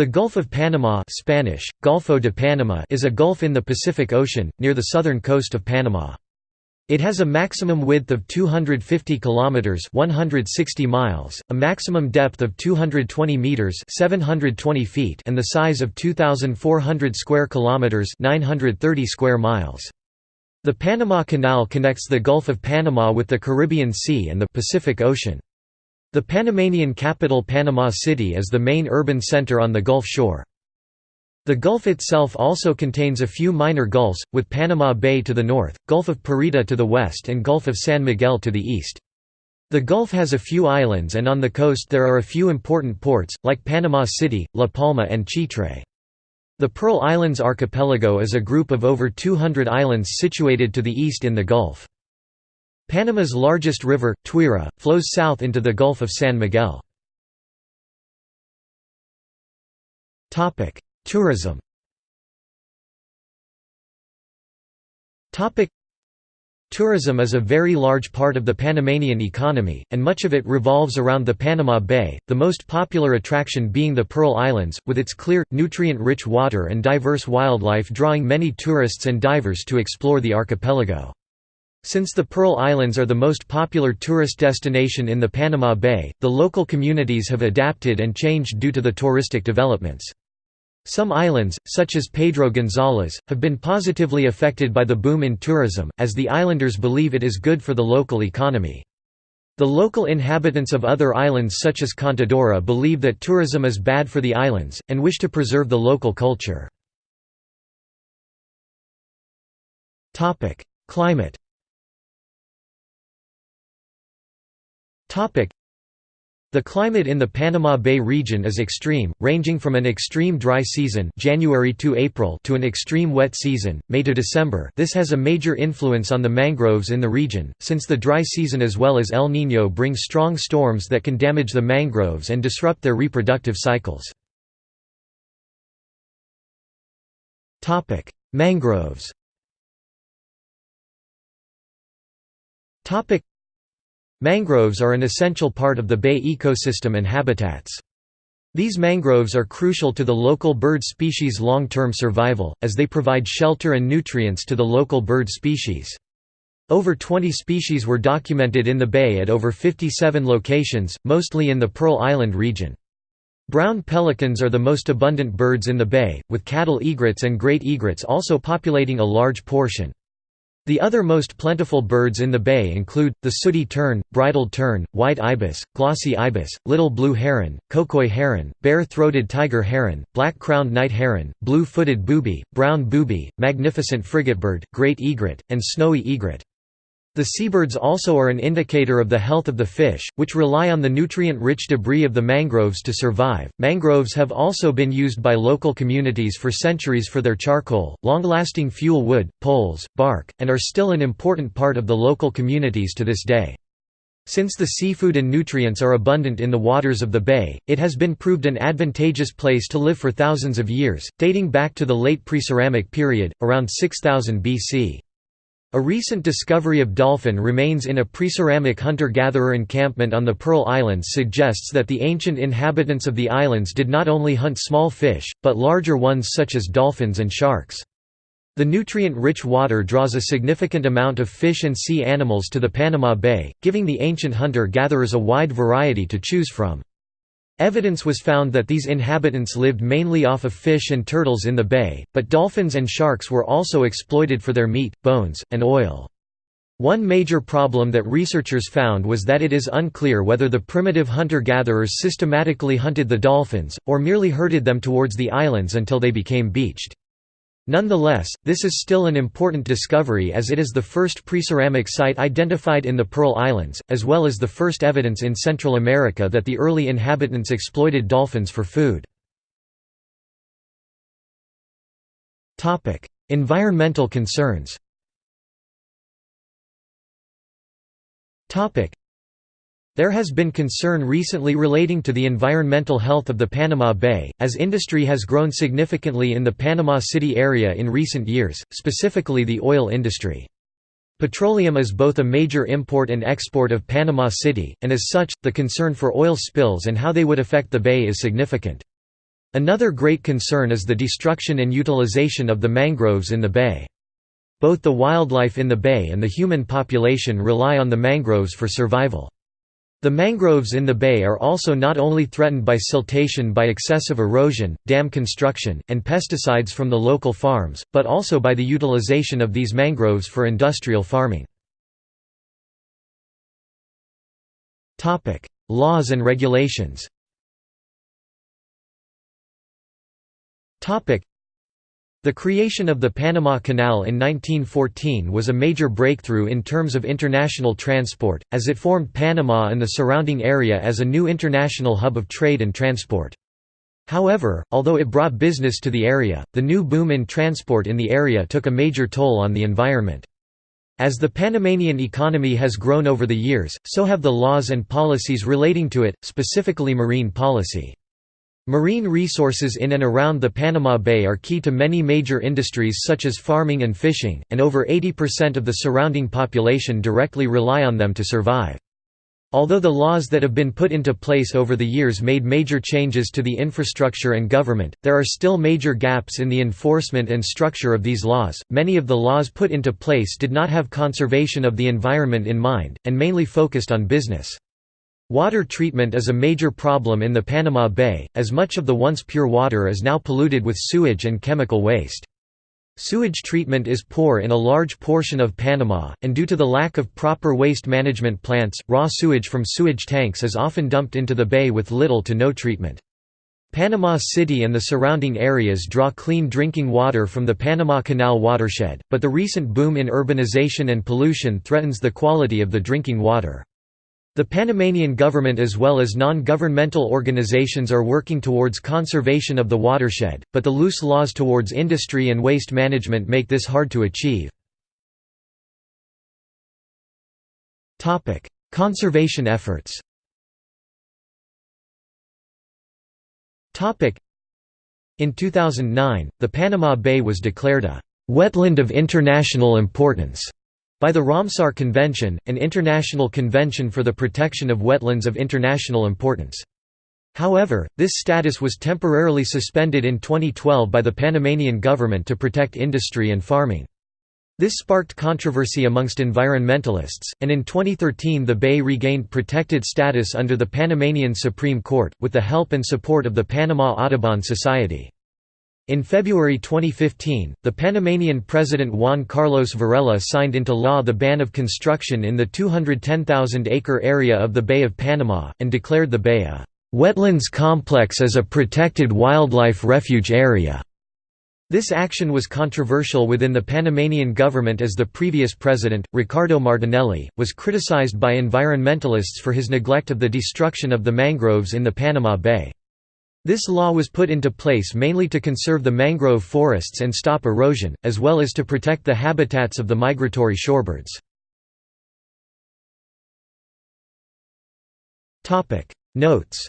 The Gulf of Panama Spanish, Golfo de Panama is a gulf in the Pacific Ocean, near the southern coast of Panama. It has a maximum width of 250 kilometers 160 miles, a maximum depth of 220 meters 720 feet and the size of 2400 square kilometers 930 square miles. The Panama Canal connects the Gulf of Panama with the Caribbean Sea and the Pacific Ocean. The Panamanian capital Panama City is the main urban center on the Gulf shore. The Gulf itself also contains a few minor gulfs, with Panama Bay to the north, Gulf of Parita to the west and Gulf of San Miguel to the east. The Gulf has a few islands and on the coast there are a few important ports, like Panama City, La Palma and Chitre. The Pearl Islands Archipelago is a group of over 200 islands situated to the east in the Gulf. Panama's largest river, Tuira, flows south into the Gulf of San Miguel. Tourism Tourism is a very large part of the Panamanian economy, and much of it revolves around the Panama Bay, the most popular attraction being the Pearl Islands, with its clear, nutrient-rich water and diverse wildlife drawing many tourists and divers to explore the archipelago. Since the Pearl Islands are the most popular tourist destination in the Panama Bay, the local communities have adapted and changed due to the touristic developments. Some islands, such as Pedro Gonzalez, have been positively affected by the boom in tourism, as the islanders believe it is good for the local economy. The local inhabitants of other islands such as Contadora believe that tourism is bad for the islands, and wish to preserve the local culture. Climate The climate in the Panama Bay region is extreme, ranging from an extreme dry season January to April to an extreme wet season, May to December. This has a major influence on the mangroves in the region, since the dry season as well as El Niño bring strong storms that can damage the mangroves and disrupt their reproductive cycles. Mangroves Mangroves are an essential part of the bay ecosystem and habitats. These mangroves are crucial to the local bird species' long-term survival, as they provide shelter and nutrients to the local bird species. Over 20 species were documented in the bay at over 57 locations, mostly in the Pearl Island region. Brown pelicans are the most abundant birds in the bay, with cattle egrets and great egrets also populating a large portion. The other most plentiful birds in the bay include, the sooty tern, bridled tern, white ibis, glossy ibis, little blue heron, cocoi heron, bare-throated tiger heron, black-crowned night heron, blue-footed booby, brown booby, magnificent frigatebird, great egret, and snowy egret. The seabirds also are an indicator of the health of the fish, which rely on the nutrient-rich debris of the mangroves to survive. Mangroves have also been used by local communities for centuries for their charcoal, long-lasting fuel wood, poles, bark, and are still an important part of the local communities to this day. Since the seafood and nutrients are abundant in the waters of the bay, it has been proved an advantageous place to live for thousands of years, dating back to the late Preceramic period, around 6000 BC. A recent discovery of dolphin remains in a preceramic hunter-gatherer encampment on the Pearl Islands suggests that the ancient inhabitants of the islands did not only hunt small fish, but larger ones such as dolphins and sharks. The nutrient-rich water draws a significant amount of fish and sea animals to the Panama Bay, giving the ancient hunter-gatherers a wide variety to choose from. Evidence was found that these inhabitants lived mainly off of fish and turtles in the bay, but dolphins and sharks were also exploited for their meat, bones, and oil. One major problem that researchers found was that it is unclear whether the primitive hunter-gatherers systematically hunted the dolphins, or merely herded them towards the islands until they became beached. Nonetheless, this is still an important discovery as it is the first preceramic site identified in the Pearl Islands, as well as the first evidence in Central America that the early inhabitants exploited dolphins for food. environmental concerns there has been concern recently relating to the environmental health of the Panama Bay, as industry has grown significantly in the Panama City area in recent years, specifically the oil industry. Petroleum is both a major import and export of Panama City, and as such, the concern for oil spills and how they would affect the bay is significant. Another great concern is the destruction and utilization of the mangroves in the bay. Both the wildlife in the bay and the human population rely on the mangroves for survival. The mangroves in the bay are also not only threatened by siltation by excessive erosion, dam construction, and pesticides from the local farms, but also by the utilization of these mangroves for industrial farming. Laws and regulations the creation of the Panama Canal in 1914 was a major breakthrough in terms of international transport, as it formed Panama and the surrounding area as a new international hub of trade and transport. However, although it brought business to the area, the new boom in transport in the area took a major toll on the environment. As the Panamanian economy has grown over the years, so have the laws and policies relating to it, specifically marine policy. Marine resources in and around the Panama Bay are key to many major industries such as farming and fishing, and over 80% of the surrounding population directly rely on them to survive. Although the laws that have been put into place over the years made major changes to the infrastructure and government, there are still major gaps in the enforcement and structure of these laws. Many of the laws put into place did not have conservation of the environment in mind, and mainly focused on business. Water treatment is a major problem in the Panama Bay, as much of the once pure water is now polluted with sewage and chemical waste. Sewage treatment is poor in a large portion of Panama, and due to the lack of proper waste management plants, raw sewage from sewage tanks is often dumped into the bay with little to no treatment. Panama City and the surrounding areas draw clean drinking water from the Panama Canal watershed, but the recent boom in urbanization and pollution threatens the quality of the drinking water. The Panamanian government as well as non-governmental organizations are working towards conservation of the watershed, but the loose laws towards industry and waste management make this hard to achieve. Conservation efforts In 2009, the Panama Bay was declared a «wetland of international importance» By the Ramsar Convention, an international convention for the protection of wetlands of international importance. However, this status was temporarily suspended in 2012 by the Panamanian government to protect industry and farming. This sparked controversy amongst environmentalists, and in 2013 the bay regained protected status under the Panamanian Supreme Court, with the help and support of the Panama Audubon Society. In February 2015, the Panamanian President Juan Carlos Varela signed into law the ban of construction in the 210,000-acre area of the Bay of Panama, and declared the bay a «wetlands complex as a protected wildlife refuge area». This action was controversial within the Panamanian government as the previous president, Ricardo Martinelli, was criticized by environmentalists for his neglect of the destruction of the mangroves in the Panama Bay. This law was put into place mainly to conserve the mangrove forests and stop erosion, as well as to protect the habitats of the migratory shorebirds. Notes